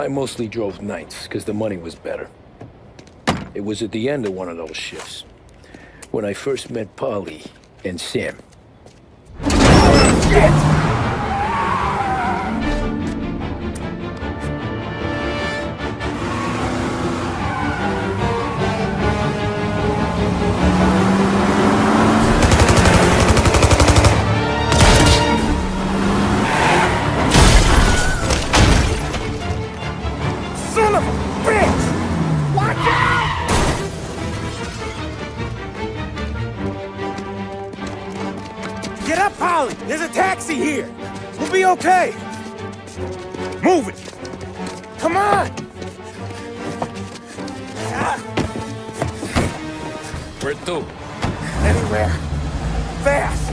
I mostly drove nights, because the money was better. It was at the end of one of those shifts, when I first met Polly and Sam. Shit! Get up, Polly! There's a taxi here! We'll be okay! Move it! Come on! Where to? Anywhere. Fast!